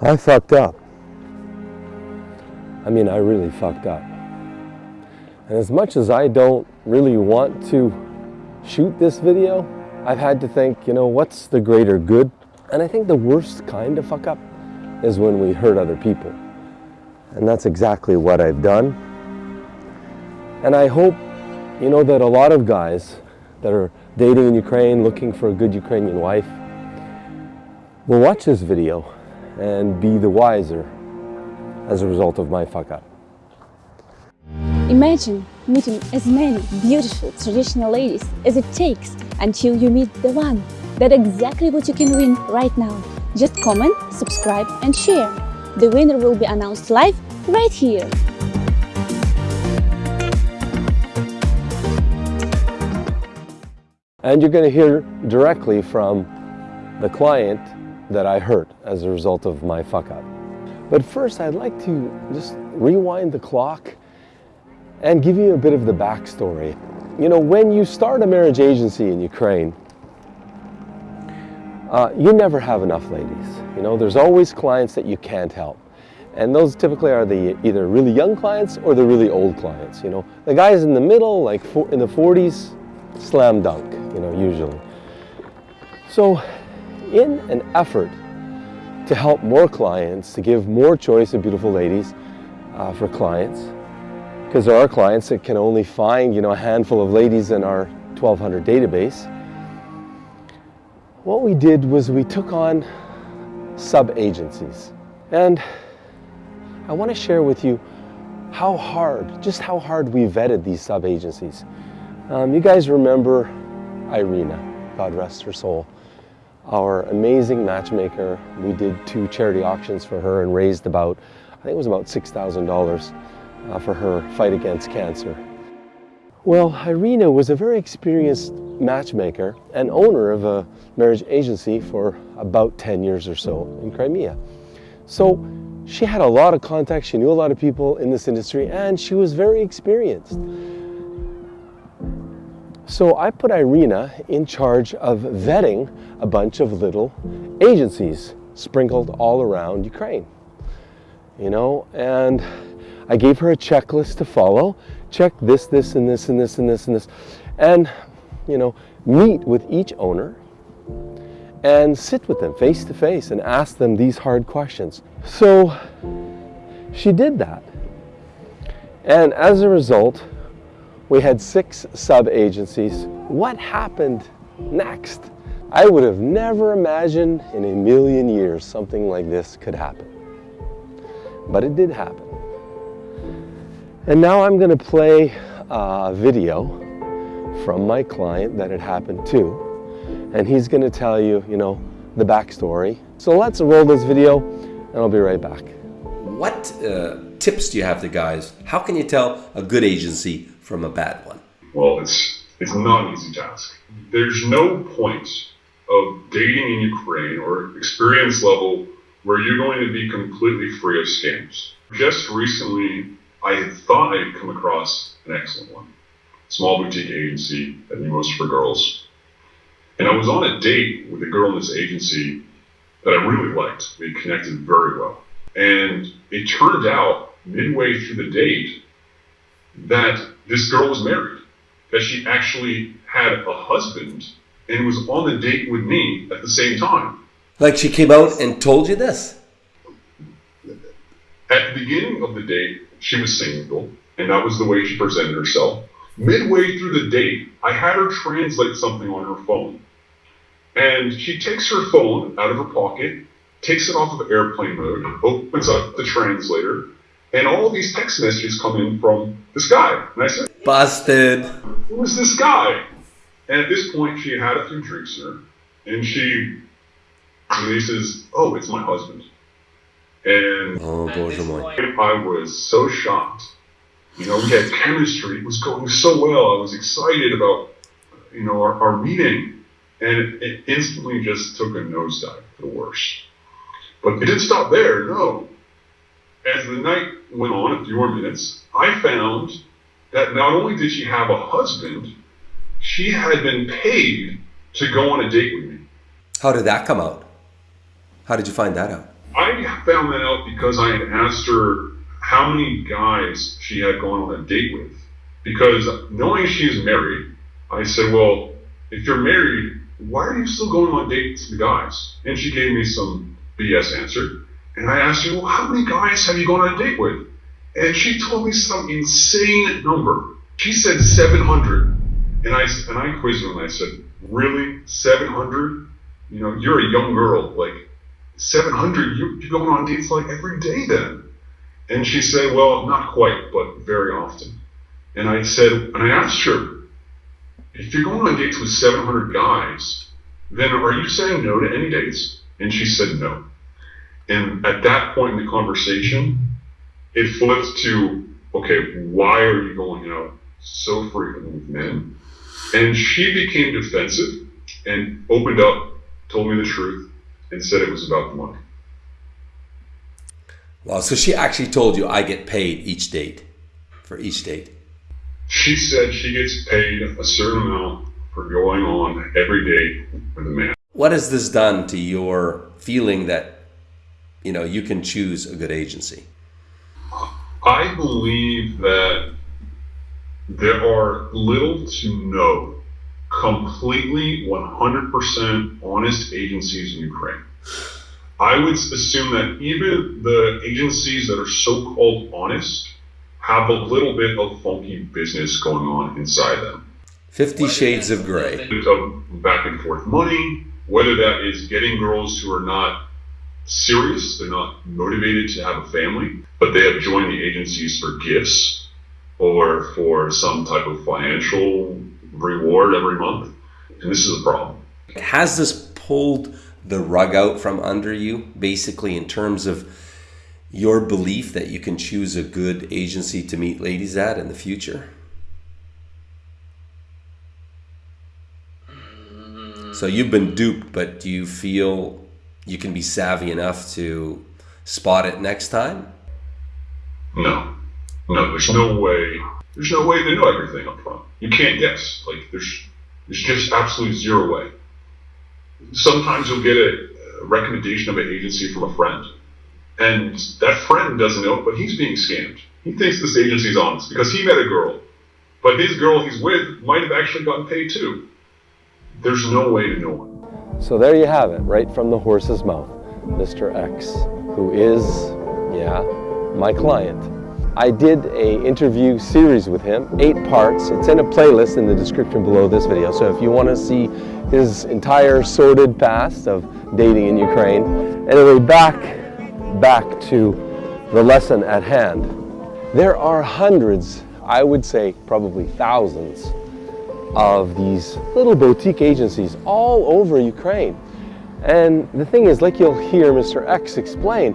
I fucked up. I mean, I really fucked up. And as much as I don't really want to shoot this video, I've had to think, you know, what's the greater good? And I think the worst kind of fuck up is when we hurt other people. And that's exactly what I've done. And I hope, you know, that a lot of guys that are dating in Ukraine, looking for a good Ukrainian wife, will watch this video and be the wiser as a result of my fuck up. Imagine meeting as many beautiful traditional ladies as it takes until you meet the one. That's exactly what you can win right now. Just comment, subscribe and share. The winner will be announced live right here. And you're going to hear directly from the client that I hurt as a result of my fuck up. But first, I'd like to just rewind the clock and give you a bit of the backstory. You know, when you start a marriage agency in Ukraine, uh, you never have enough ladies. You know, there's always clients that you can't help. And those typically are the either really young clients or the really old clients. You know, the guys in the middle, like in the 40s, slam dunk, you know, usually. So in an effort to help more clients, to give more choice of beautiful ladies uh, for clients, because there are clients that can only find, you know, a handful of ladies in our 1200 database. What we did was we took on sub-agencies. And I want to share with you how hard, just how hard we vetted these sub-agencies. Um, you guys remember Irina, God rest her soul, our amazing matchmaker. We did two charity auctions for her and raised about, I think it was about $6,000 uh, for her fight against cancer. Well, Irina was a very experienced matchmaker and owner of a marriage agency for about 10 years or so in Crimea. So she had a lot of contacts, she knew a lot of people in this industry, and she was very experienced. So I put Irina in charge of vetting a bunch of little agencies sprinkled all around Ukraine. You know, and I gave her a checklist to follow. Check this, this, and this, and this, and this, and this. And, you know, meet with each owner and sit with them face to face and ask them these hard questions. So she did that. And as a result, we had six sub-agencies. What happened next? I would have never imagined in a million years something like this could happen. But it did happen. And now I'm going to play a video from my client that it happened to. And he's going to tell you, you know, the backstory. So let's roll this video and I'll be right back. What uh, tips do you have to guys? How can you tell a good agency from a bad one? Well, it's it's not an easy task. There's no point of dating in Ukraine or experience level where you're going to be completely free of scams. Just recently, I had thought I'd come across an excellent one. Small boutique agency that knew most for girls. And I was on a date with a girl in this agency that I really liked. We connected very well. And it turned out midway through the date that this girl was married, that she actually had a husband and was on the date with me at the same time. Like she came out and told you this? At the beginning of the date, she was single, and that was the way she presented herself. Midway through the date, I had her translate something on her phone. And she takes her phone out of her pocket, takes it off of airplane mode, opens up the translator, and all these text messages come in from this guy. And I said, Busted. Who is this guy? And at this point, she had a few drinks in her, and she releases, Oh, it's my husband. And oh, oh boy, point, I was so shocked. You know, we had chemistry, it was going so well. I was excited about, you know, our, our meeting. And it, it instantly just took a nosedive for the worse. But it didn't stop there, no as the night went on, a few more minutes, I found that not only did she have a husband, she had been paid to go on a date with me. How did that come out? How did you find that out? I found that out because I had asked her how many guys she had gone on a date with. Because knowing she's married, I said, Well, if you're married, why are you still going on dates with guys? And she gave me some BS answer. And I asked her, Well, how many guys have you gone on a date with? And she told me some insane number. She said 700. And I, and I quizzed her and I said, Really? 700? You know, you're a young girl. Like, 700? You, you're going on dates like every day then. And she said, Well, not quite, but very often. And I said, and I asked her, if you're going on dates with 700 guys, then are you saying no to any dates? And she said no. And at that point in the conversation, it flipped to, okay, why are you going out so frequently with men? And she became defensive and opened up, told me the truth, and said it was about the money. Wow, so she actually told you I get paid each date for each date. She said she gets paid a certain amount for going on every day with a man. What has this done to your feeling that you know you can choose a good agency? I believe that there are little to no completely 100% honest agencies in Ukraine. I would assume that even the agencies that are so called honest have a little bit of funky business going on inside them. Fifty Shades of Grey. Of back and forth money, whether that is getting girls who are not serious, they're not motivated to have a family, but they have joined the agencies for gifts or for some type of financial reward every month. And this is a problem. Has this pulled the rug out from under you, basically, in terms of your belief that you can choose a good agency to meet ladies at in the future? So you've been duped, but do you feel you can be savvy enough to spot it next time? No. No, there's no way. There's no way to know everything up front. You can't guess. Like there's there's just absolutely zero way. Sometimes you'll get a, a recommendation of an agency from a friend and that friend doesn't know, but he's being scammed. He thinks this agency's honest because he met a girl, but his girl he's with might have actually gotten paid too. There's no way to know. So there you have it, right from the horse's mouth. Mr. X, who is, yeah, my client. I did a interview series with him, eight parts. It's in a playlist in the description below this video. So if you want to see his entire sordid past of dating in Ukraine. Anyway, back back to the lesson at hand. There are hundreds, I would say probably thousands, of these little boutique agencies all over Ukraine. And the thing is, like you'll hear Mr. X explain,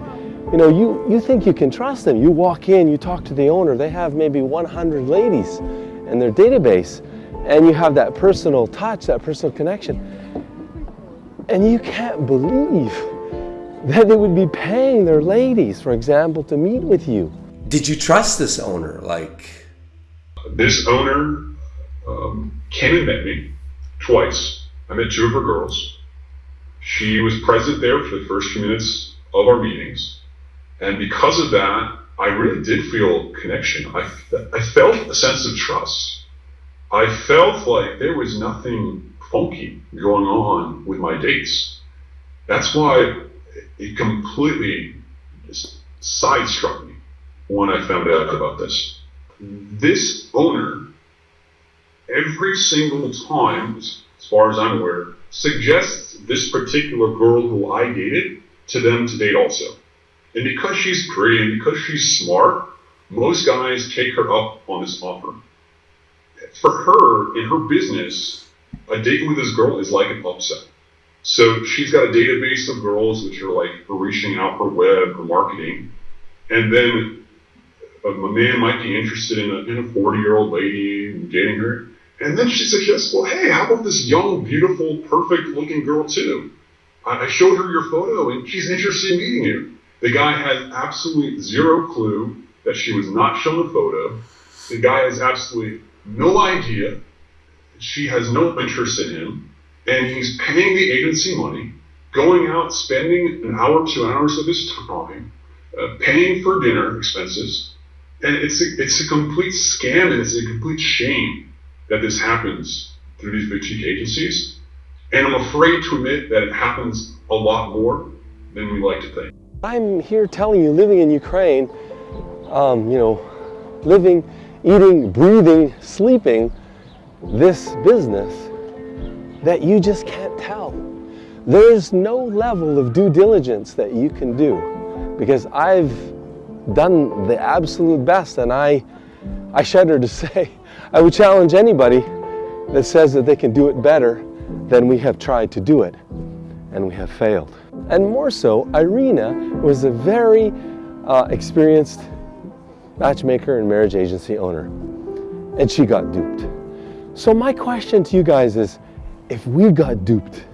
you know, you, you think you can trust them. You walk in, you talk to the owner, they have maybe 100 ladies in their database, and you have that personal touch, that personal connection. And you can't believe that they would be paying their ladies, for example, to meet with you. Did you trust this owner? Like, this owner um, met me twice. I met two of her girls. She was present there for the first few minutes of our meetings. And because of that, I really did feel connection. I, I felt a sense of trust. I felt like there was nothing funky going on with my dates. That's why it completely just sidestruck me when I found out about this. This owner, every single time, as far as I'm aware, suggests this particular girl who I dated to them to date also. And because she's pretty and because she's smart, most guys take her up on this offer. For her, in her business, a date with this girl is like an upset. So she's got a database of girls which are like reaching out for web or marketing. And then a, man might be interested in a, in a 40 year old lady and dating her. And then she suggests, well, hey, how about this young, beautiful, perfect looking girl too? I, showed her your photo and she's interested in meeting you. The guy has absolutely zero clue that she was not shown a photo. The guy has absolutely no idea. She has no interest in him and he's paying the agency money, going out, spending an hour, two hours of his time, uh, paying for dinner expenses, and it's a, it's a complete scam and it's a complete shame that this happens through these boutique agencies. And I'm afraid to admit that it happens a lot more than we like to think. I'm here telling you, living in Ukraine, um, you know, living, eating, breathing, sleeping this business that you just can't tell. There's no level of due diligence that you can do because I've done the absolute best and I, I shudder to say, I would challenge anybody that says that they can do it better than we have tried to do it and we have failed. And more so, Irina was a very uh, experienced matchmaker and marriage agency owner and she got duped. So my question to you guys is, if we got duped,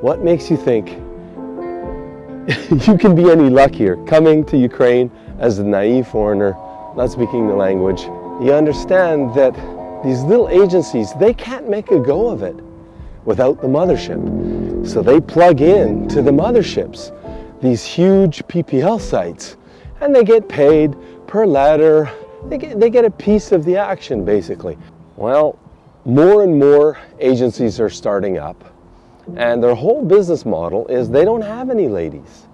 what makes you think you can be any luckier coming to Ukraine as a naive foreigner, not speaking the language? You understand that these little agencies, they can't make a go of it without the mothership. So they plug in to the motherships, these huge PPL sites, and they get paid per letter. They get, they get a piece of the action, basically. Well, more and more agencies are starting up and their whole business model is they don't have any ladies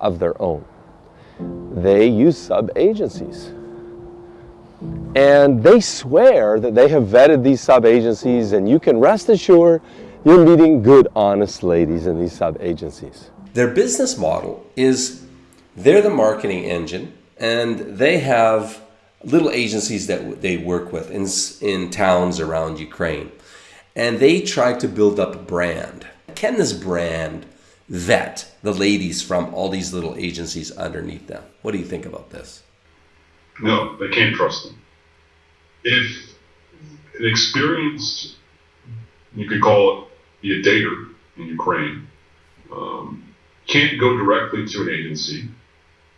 of their own. They use sub-agencies. And they swear that they have vetted these sub-agencies and you can rest assured you're meeting good, honest ladies in these sub-agencies. Their business model is they're the marketing engine and they have little agencies that they work with in, in towns around Ukraine. And they try to build up a brand. Can this brand vet the ladies from all these little agencies underneath them? What do you think about this? No, they can't trust them. If an experienced, you could call it be a dater in Ukraine, um, can't go directly to an agency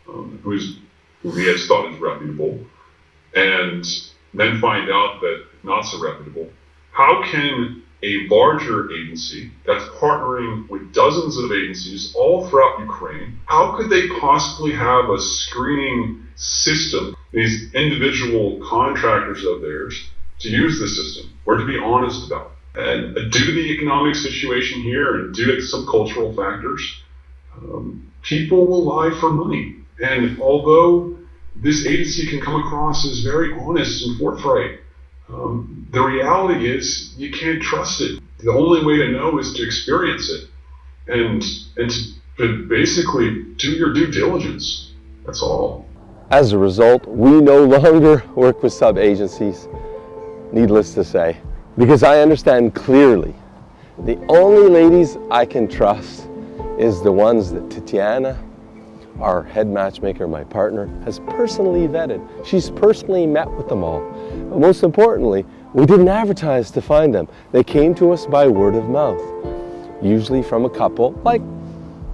um, who's, who he has thought is reputable and then find out that not so reputable, how can a larger agency that's partnering with dozens of agencies all throughout Ukraine, how could they possibly have a screening system, these individual contractors of theirs, to use the system or to be honest about it? And due to the economic situation here and due to some cultural factors, um, people will lie for money. And although this agency can come across as very honest and forthright. Um, the reality is you can't trust it. The only way to know is to experience it and and to basically do your due diligence. That's all. As a result, we no longer work with sub-agencies, needless to say, because I understand clearly the only ladies I can trust is the ones that Tatiana our head matchmaker, my partner, has personally vetted. She's personally met with them all. Most importantly, we didn't advertise to find them. They came to us by word of mouth, usually from a couple like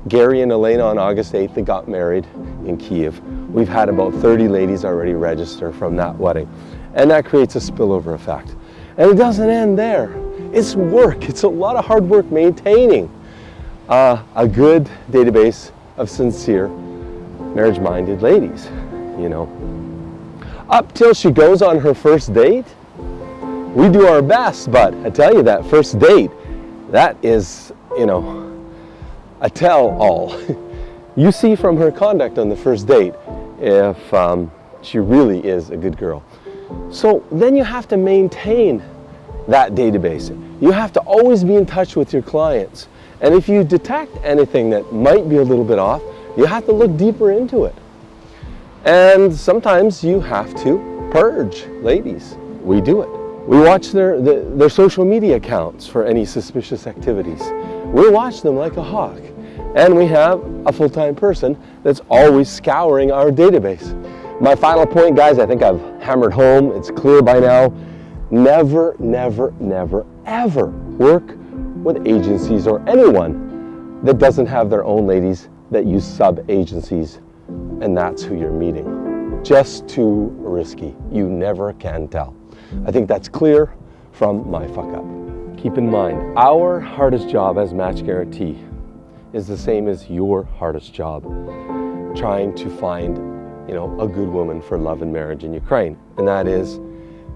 Gary and Elena on August 8th that got married in Kiev. We've had about 30 ladies already register from that wedding. And that creates a spillover effect. And it doesn't end there. It's work. It's a lot of hard work maintaining uh, a good database of sincere marriage-minded ladies, you know. Up till she goes on her first date, we do our best, but I tell you that first date, that is, you know, a tell-all. you see from her conduct on the first date if um, she really is a good girl. So then you have to maintain that database. You have to always be in touch with your clients. And if you detect anything that might be a little bit off, you have to look deeper into it. And sometimes you have to purge ladies. We do it. We watch their, their, their social media accounts for any suspicious activities. We watch them like a hawk. And we have a full-time person that's always scouring our database. My final point, guys, I think I've hammered home. It's clear by now. Never, never, never, ever work with agencies or anyone that doesn't have their own ladies that use sub-agencies and that's who you're meeting. Just too risky. You never can tell. I think that's clear from my fuck up. Keep in mind, our hardest job as Match Guarantee is the same as your hardest job, trying to find, you know, a good woman for love and marriage in Ukraine. And that is,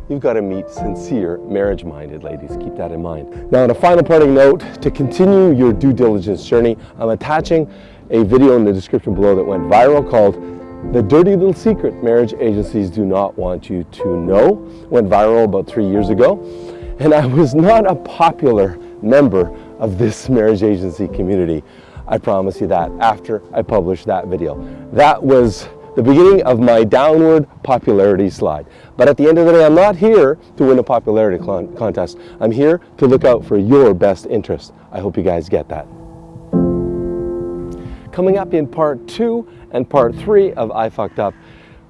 you've got to meet sincere, marriage-minded ladies. Keep that in mind. Now, on a final parting note, to continue your due diligence journey, I'm attaching a video in the description below that went viral called the dirty little secret marriage agencies do not want you to know went viral about three years ago. And I was not a popular member of this marriage agency community. I promise you that after I published that video. That was the beginning of my downward popularity slide. But at the end of the day, I'm not here to win a popularity contest. I'm here to look out for your best interest. I hope you guys get that. Coming up in part two and part three of I Fucked Up,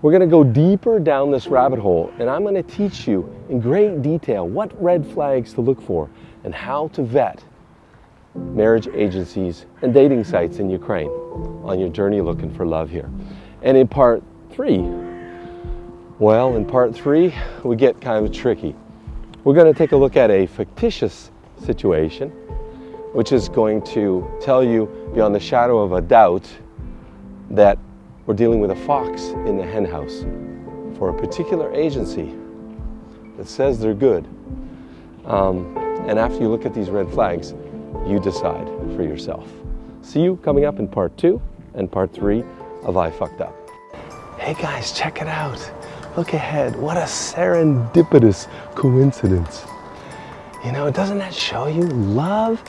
we're gonna go deeper down this rabbit hole and I'm gonna teach you in great detail what red flags to look for and how to vet marriage agencies and dating sites in Ukraine on your journey looking for love here. And in part three, well, in part three, we get kind of tricky. We're gonna take a look at a fictitious situation which is going to tell you beyond the shadow of a doubt that we're dealing with a fox in the henhouse for a particular agency that says they're good. Um, and after you look at these red flags, you decide for yourself. See you coming up in part two and part three of I Fucked Up. Hey guys, check it out. Look ahead. What a serendipitous coincidence. You know, doesn't that show you love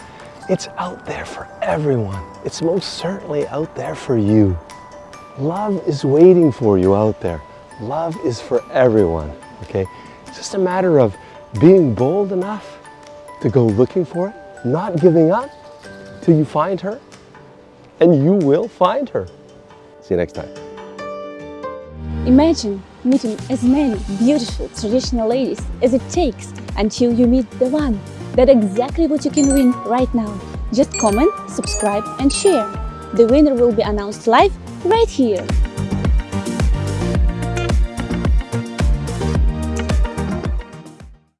it's out there for everyone. It's most certainly out there for you. Love is waiting for you out there. Love is for everyone, okay? It's just a matter of being bold enough to go looking for it, not giving up till you find her, and you will find her. See you next time. Imagine meeting as many beautiful traditional ladies as it takes until you meet the one that's exactly what you can win right now. Just comment, subscribe and share. The winner will be announced live right here.